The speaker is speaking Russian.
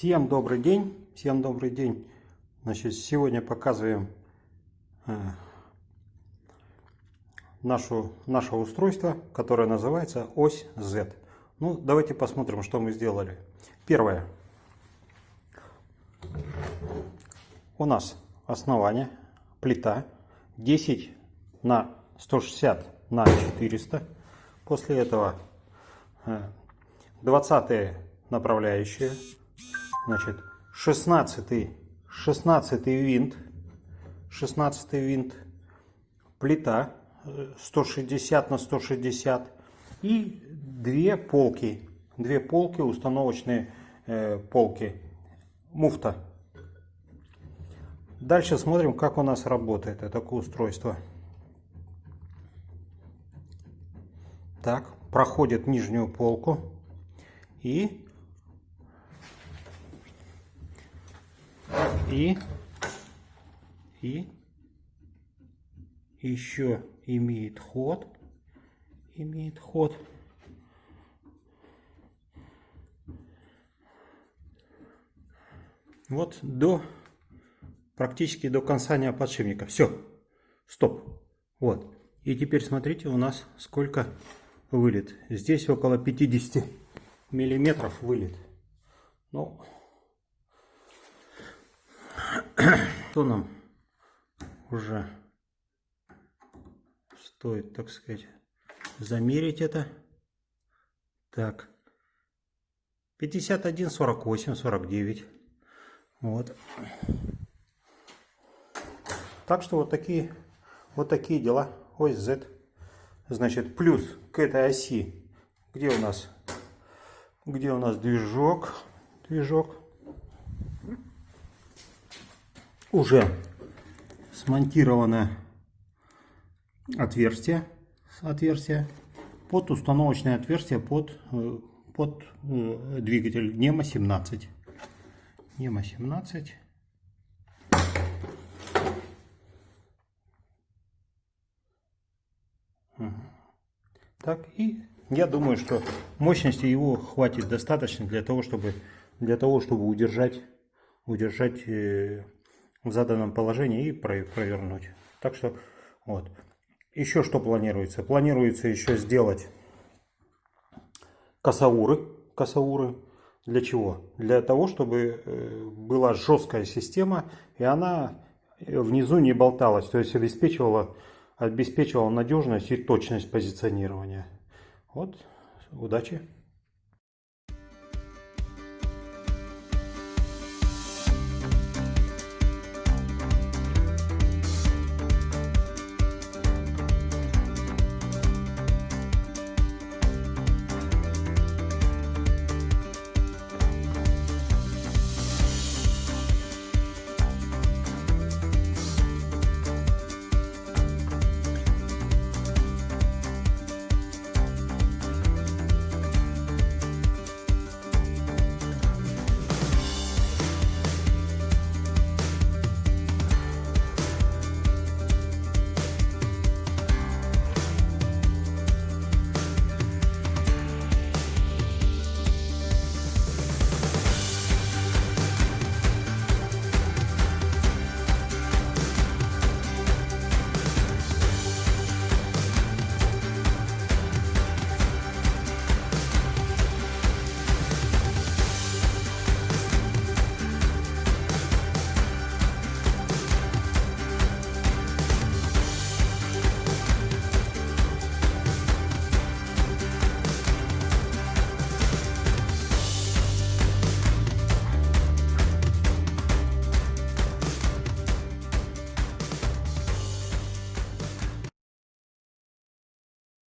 Всем добрый день, всем добрый день. Значит, сегодня показываем э, нашу, наше устройство, которое называется ось Z. Ну, давайте посмотрим, что мы сделали. Первое. У нас основание, плита 10 на 160 на 400. После этого 20 э, направляющие Значит, 16, 16 винт, 16 винт, плита 160 э, на 160 и две полки, две полки, установочные э, полки, муфта. Дальше смотрим, как у нас работает это устройство. Так, проходит нижнюю полку и и? И? Еще имеет ход. Имеет ход. Вот до практически до конца подшипника. Все стоп. Вот. И теперь смотрите у нас сколько вылет. Здесь около 50 миллиметров вылет. Ну что нам уже стоит, так сказать, замерить это. Так, 51, 48, 49. Вот. Так что вот такие, вот такие дела. Ось Z. Значит, плюс к этой оси, где у нас, где у нас движок, движок, уже смонтировано отверстие, отверстие под установочное отверстие под, э, под э, двигатель NEMA 17. NEMA 17. Так, и я думаю, что мощности его хватит достаточно для того, чтобы, для того, чтобы удержать, удержать э, в заданном положении и провернуть. Так что вот. Еще что планируется? Планируется еще сделать косауры. Косауры. Для чего? Для того, чтобы э, была жесткая система и она внизу не болталась. То есть обеспечивала, обеспечивала надежность и точность позиционирования. Вот. Удачи!